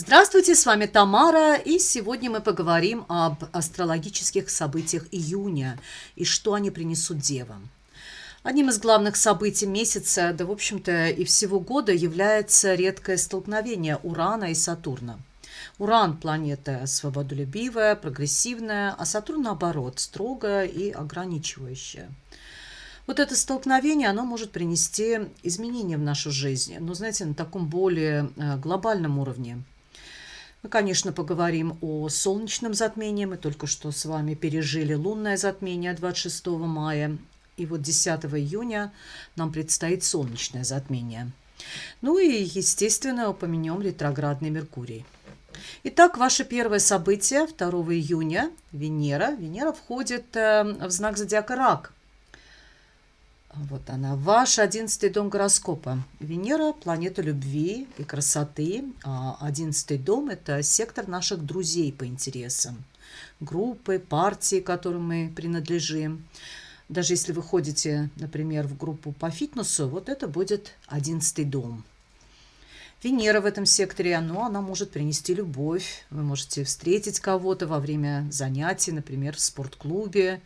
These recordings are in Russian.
Здравствуйте, с вами Тамара, и сегодня мы поговорим об астрологических событиях июня и что они принесут девам. Одним из главных событий месяца, да в общем-то и всего года, является редкое столкновение Урана и Сатурна. Уран – планета свободолюбивая, прогрессивная, а Сатурн, наоборот, строгая и ограничивающая. Вот это столкновение, оно может принести изменения в нашу жизнь, но, знаете, на таком более э, глобальном уровне – мы, конечно, поговорим о солнечном затмении. Мы только что с вами пережили лунное затмение 26 мая. И вот 10 июня нам предстоит солнечное затмение. Ну и, естественно, упомянем ретроградный Меркурий. Итак, ваше первое событие 2 июня – Венера. Венера входит э, в знак зодиака Рак – вот она, ваш одиннадцатый дом гороскопа. Венера – планета любви и красоты. А одиннадцатый дом – это сектор наших друзей по интересам. Группы, партии, которым мы принадлежим. Даже если вы ходите, например, в группу по фитнесу, вот это будет одиннадцатый дом. Венера в этом секторе, ну, она может принести любовь. Вы можете встретить кого-то во время занятий, например, в спортклубе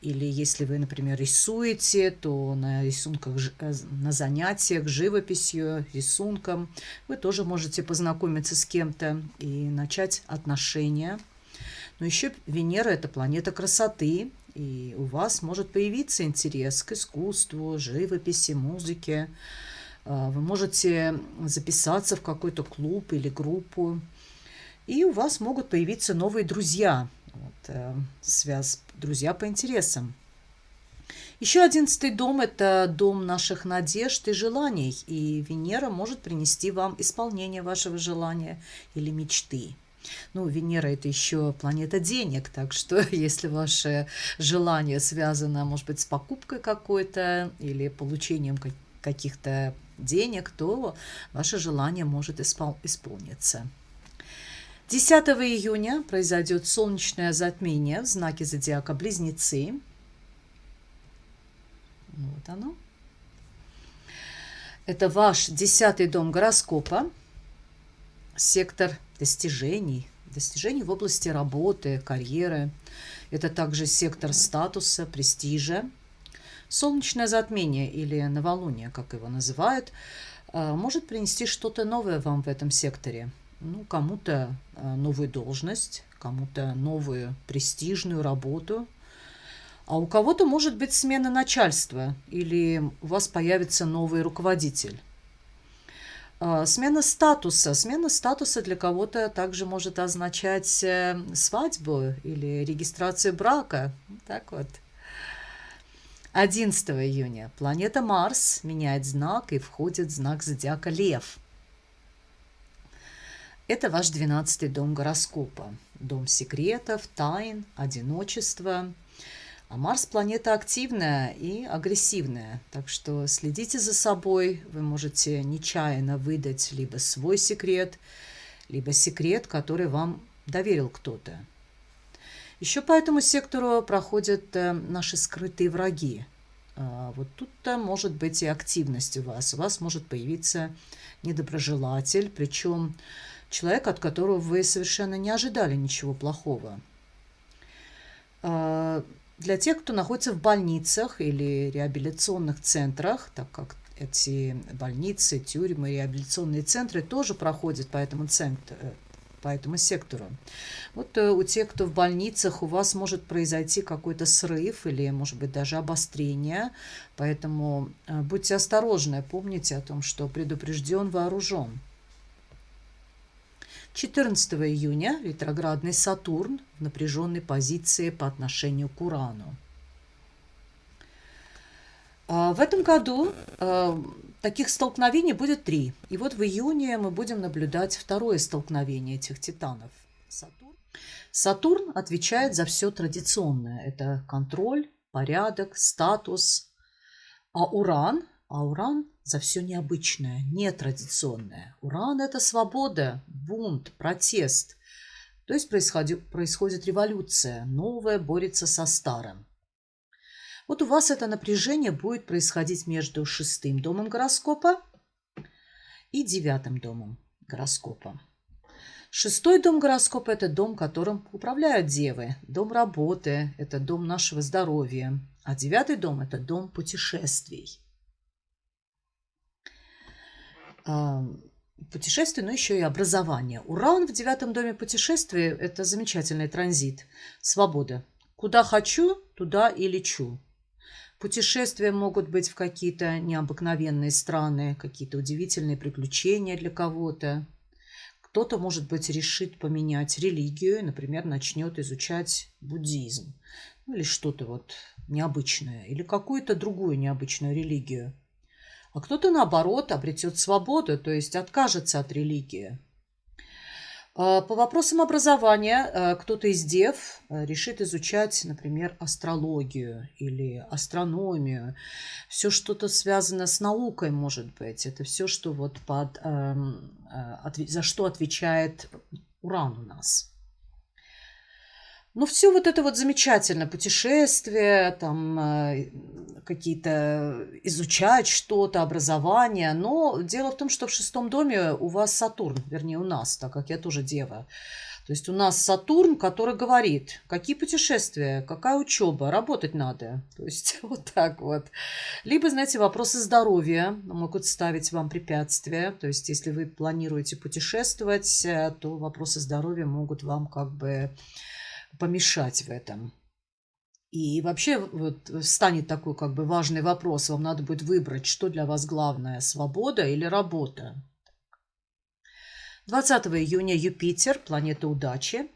или если вы, например, рисуете, то на рисунках, э, на занятиях живописью, рисунком вы тоже можете познакомиться с кем-то и начать отношения. Но еще Венера – это планета красоты, и у вас может появиться интерес к искусству, живописи, музыке. А, вы можете записаться в какой-то клуб или группу, и у вас могут появиться новые друзья – вот, э, связь друзья по интересам. Еще одиннадцатый дом – это дом наших надежд и желаний, и Венера может принести вам исполнение вашего желания или мечты. Ну, Венера – это еще планета денег, так что если ваше желание связано, может быть, с покупкой какой-то или получением каких-то денег, то ваше желание может испол исполниться. 10 июня произойдет солнечное затмение в знаке зодиака Близнецы. Вот оно. Это ваш десятый дом гороскопа, сектор достижений, достижений в области работы, карьеры. Это также сектор статуса, престижа. Солнечное затмение или новолуние, как его называют, э, может принести что-то новое вам в этом секторе – ну, кому-то э, новую должность, кому-то новую престижную работу, а у кого-то может быть смена начальства или у вас появится новый руководитель. Э, смена статуса. Смена статуса для кого-то также может означать э, свадьбу или регистрацию брака. Так вот. 11 июня планета Марс меняет знак и входит в знак зодиака Лев – это ваш двенадцатый дом гороскопа. Дом секретов, тайн, одиночества. А Марс – планета активная и агрессивная, так что следите за собой. Вы можете нечаянно выдать либо свой секрет, либо секрет, который вам доверил кто-то. Еще по этому сектору проходят э, наши скрытые враги. А вот тут-то может быть и активность у вас. У вас может появиться недоброжелатель, причем человек, от которого вы совершенно не ожидали ничего плохого. А, для тех, кто находится в больницах или реабилитационных центрах, так как эти больницы, тюрьмы, реабилитационные центры тоже проходят по этому центру, по этому сектору. Вот э, у тех, кто в больницах, у вас может произойти какой-то срыв или, может быть, даже обострение. Поэтому э, будьте осторожны, помните о том, что предупрежден, вооружен. 14 июня ретроградный Сатурн в напряженной позиции по отношению к Урану. А, в этом году а, таких столкновений будет три. И вот в июне мы будем наблюдать второе столкновение этих титанов. Сатурн. Сатурн отвечает за все традиционное. Это контроль, порядок, статус. А Уран а Уран за все необычное, нетрадиционное. Уран – это свобода, бунт, протест. То есть происходит, происходит революция, новое борется со старым. Вот у вас это напряжение будет происходить между шестым домом гороскопа и девятым домом гороскопа. Шестой дом гороскопа – это дом, которым управляют девы. Дом работы – это дом нашего здоровья. А девятый дом – это дом путешествий. Путешествие, но еще и образование. Уран в девятом доме путешествий – это замечательный транзит. Свобода. Куда хочу, туда и лечу. Путешествия могут быть в какие-то необыкновенные страны, какие-то удивительные приключения для кого-то. Кто-то, может быть, решит поменять религию, например, начнет изучать буддизм ну, или что-то вот необычное, или какую-то другую необычную религию. А кто-то, наоборот, обретет свободу, то есть откажется от религии. А, по вопросам образования э, кто-то из дев э, решит изучать, например, астрологию или астрономию. Все что-то связано с наукой, может быть. Это все, что вот под, за что отвечает Уран у нас. Ну, все вот это вот замечательно. Путешествия, там э, какие-то изучать что-то, образование. Но дело в том, что в шестом доме у вас Сатурн, вернее, у нас, так как я тоже дева. То есть у нас Сатурн, который говорит, какие путешествия, какая учеба, работать надо. То есть вот так вот. Либо, знаете, вопросы здоровья могут ставить вам препятствия. То есть если вы планируете путешествовать, э, то вопросы здоровья могут вам как бы помешать в этом. И вообще вот станет такой как бы важный вопрос. Вам надо будет выбрать, что для вас главное, свобода или работа. 20 июня Юпитер, планета удачи,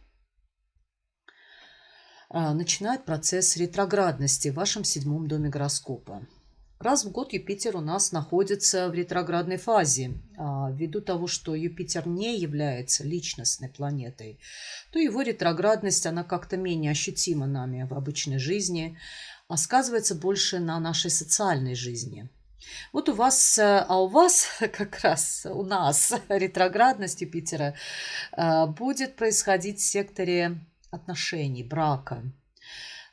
а, начинает процесс ретроградности в вашем седьмом доме гороскопа. Раз в год Юпитер у нас находится в ретроградной фазе. А, ввиду того, что Юпитер не является личностной планетой, то его ретроградность, она как-то менее ощутима нами в обычной жизни, а сказывается больше на нашей социальной жизни. Вот у вас, а у вас как раз, у нас ретроградность Юпитера а, будет происходить в секторе отношений, брака.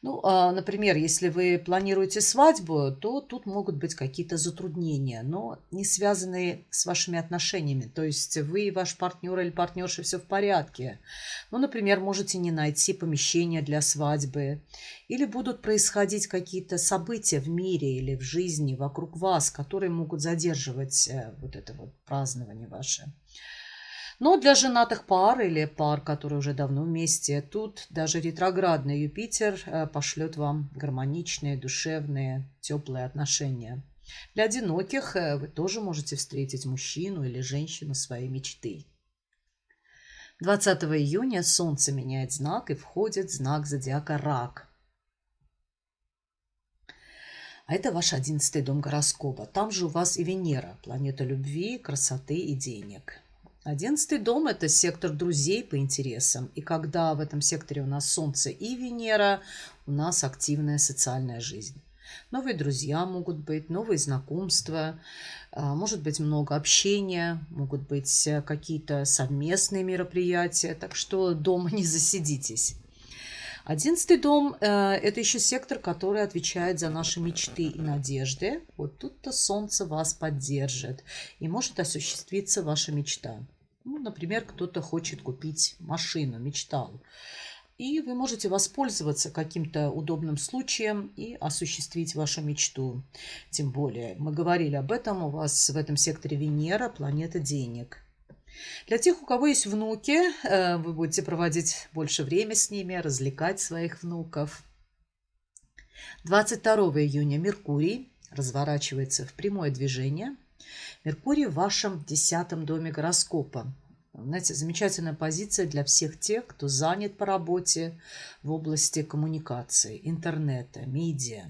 Ну, а, например, если вы планируете свадьбу, то тут могут быть какие-то затруднения, но не связанные с вашими отношениями. То есть вы и ваш партнер или партнерша все в порядке. Ну, например, можете не найти помещение для свадьбы. Или будут происходить какие-то события в мире или в жизни вокруг вас, которые могут задерживать э, вот это вот празднование ваше. Но для женатых пар или пар, которые уже давно вместе, тут даже ретроградный Юпитер э, пошлет вам гармоничные, душевные, теплые отношения. Для одиноких э, вы тоже можете встретить мужчину или женщину своей мечты. 20 июня Солнце меняет знак и входит в знак зодиака Рак. А это ваш одиннадцатый дом гороскопа. Там же у вас и Венера, планета любви, красоты и денег. Одиннадцатый дом – это сектор друзей по интересам. И когда в этом секторе у нас Солнце и Венера, у нас активная социальная жизнь. Новые друзья могут быть, новые знакомства, а, может быть много общения, могут быть э, какие-то совместные мероприятия, так что дома не засидитесь. Одиннадцатый дом э, – это еще сектор, который отвечает за наши мечты и надежды. Вот тут-то солнце вас поддержит и может осуществиться ваша мечта. Ну, например, кто-то хочет купить машину, мечтал. И вы можете воспользоваться каким-то удобным случаем и осуществить вашу мечту. Тем более, мы говорили об этом, у вас в этом секторе Венера, планета денег – для тех, у кого есть внуки, э, вы будете проводить больше времени с ними, развлекать своих внуков. 22 июня Меркурий разворачивается в прямое движение. Меркурий в вашем десятом доме гороскопа. Знаете, замечательная позиция для всех тех, кто занят по работе в области коммуникации, интернета, медиа.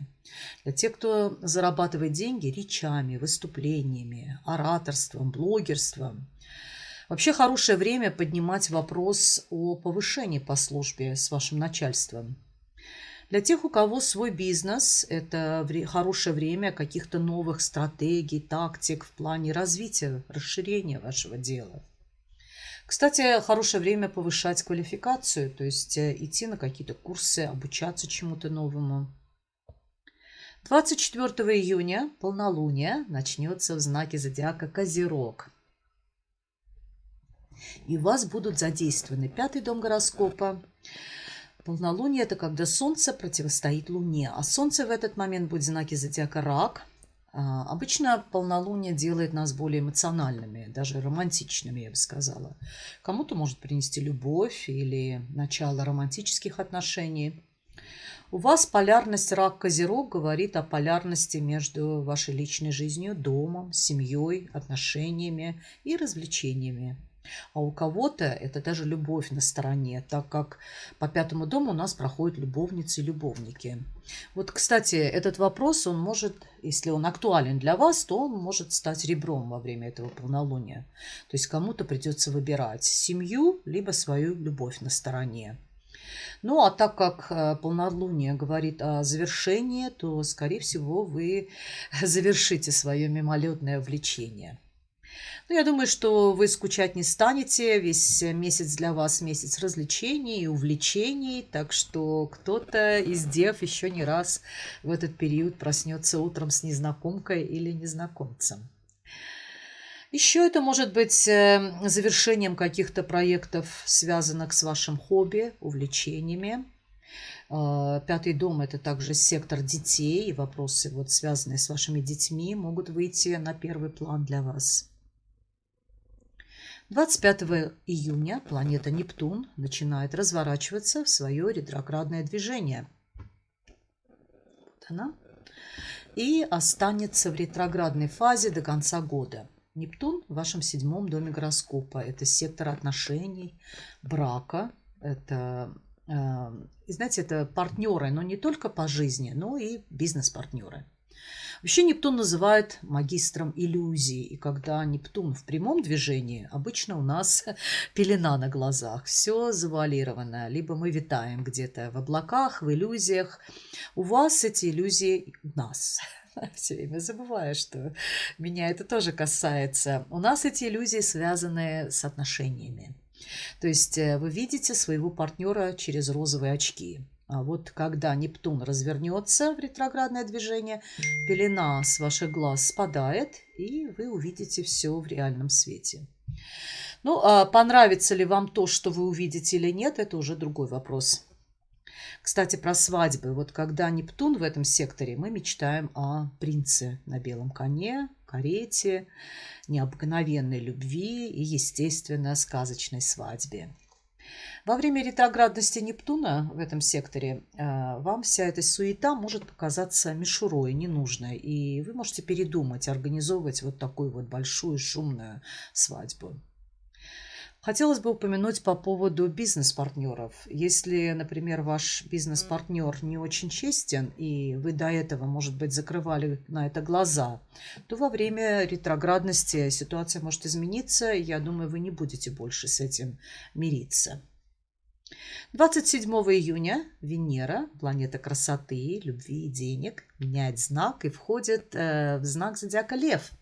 Для тех, кто зарабатывает деньги речами, выступлениями, ораторством, блогерством – Вообще хорошее время поднимать вопрос о повышении по службе с вашим начальством. Для тех, у кого свой бизнес, это хорошее время каких-то новых стратегий, тактик в плане развития, расширения вашего дела. Кстати, хорошее время повышать квалификацию, то есть э, идти на какие-то курсы, обучаться чему-то новому. 24 июня полнолуние начнется в знаке зодиака Козерог – И у вас будут задействованы пятый дом гороскопа. Полнолуние – это когда Солнце противостоит Луне, а Солнце в этот момент будет в знаке зодиака Рак. А, обычно полнолуние делает нас более эмоциональными, даже романтичными, я бы сказала. Кому-то может принести любовь или начало романтических отношений. У вас полярность рак-козерог говорит о полярности между вашей личной жизнью, домом, семьей, отношениями и развлечениями. А у кого-то это даже любовь на стороне, так как по пятому дому у нас проходят любовницы и любовники. Вот, кстати, этот вопрос, он может, если он актуален для вас, то он может стать ребром во время этого полнолуния. То есть кому-то придется выбирать семью, либо свою любовь на стороне. Ну, а так как э, полнолуние говорит о завершении, то, скорее всего, вы завершите свое мимолетное влечение. Ну, я думаю, что вы скучать не станете. Весь месяц для вас месяц развлечений и увлечений. Так что кто-то из дев еще не раз в этот период проснется утром с незнакомкой или незнакомцем. Еще это может быть э, завершением каких-то проектов, связанных с вашим хобби, увлечениями. Э, пятый дом – это также сектор детей, и вопросы, вот, связанные с вашими детьми, могут выйти на первый план для вас. 25 июня планета Нептун начинает разворачиваться в свое ретроградное движение. Вот она. И останется в ретроградной фазе до конца года – Нептун в вашем седьмом доме гороскопа. Это сектор отношений, брака. Это, э, знаете, это партнеры, но не только по жизни, но и бизнес-партнеры. Вообще Нептун называют магистром иллюзий. И когда Нептун в прямом движении, обычно у нас пелена на глазах. Все завуалировано. Либо мы витаем где-то в облаках, в иллюзиях. У вас эти иллюзии у нас. Все время забываю, что меня это тоже касается. У нас эти иллюзии связаны с отношениями. То есть э, вы видите своего партнера через розовые очки. А вот когда Нептун развернется в ретроградное движение, пелена с ваших глаз спадает, и вы увидите все в реальном свете. Ну, а понравится ли вам то, что вы увидите или нет, это уже другой вопрос. Кстати, про свадьбы. Вот когда Нептун в этом секторе, мы мечтаем о принце на белом коне, карете, необыкновенной любви и, естественно, сказочной свадьбе. Во время ретроградности Нептуна в этом секторе э, вам вся эта суета может показаться мишурой, ненужной, и вы можете передумать организовывать вот такую вот большую шумную свадьбу. Хотелось бы упомянуть по поводу бизнес-партнеров. Если, например, ваш бизнес-партнер не очень честен, и вы до этого, может быть, закрывали на это глаза, то во время ретроградности ситуация может измениться, и я думаю, вы не будете больше с этим мириться. 27 июня Венера, планета красоты, любви и денег, меняет знак и входит э, в знак зодиака Лев –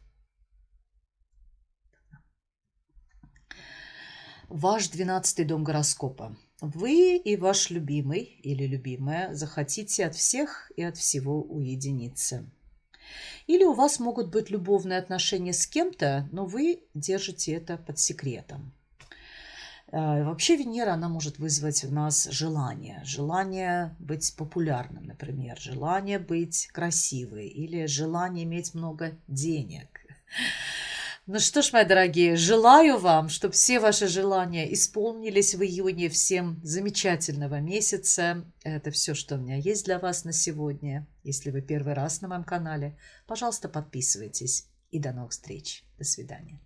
ваш двенадцатый дом гороскопа. Вы и ваш любимый или любимая захотите от всех и от всего уединиться. Или у вас могут быть любовные отношения с кем-то, но вы держите это под секретом. Э, вообще Венера, она может вызвать в нас желание. Желание быть популярным, например. Желание быть красивой. Или желание иметь много денег. Ну что ж, мои дорогие, желаю вам, чтобы все ваши желания исполнились в июне. Всем замечательного месяца. Это все, что у меня есть для вас на сегодня. Если вы первый раз на моем канале, пожалуйста, подписывайтесь. И до новых встреч. До свидания.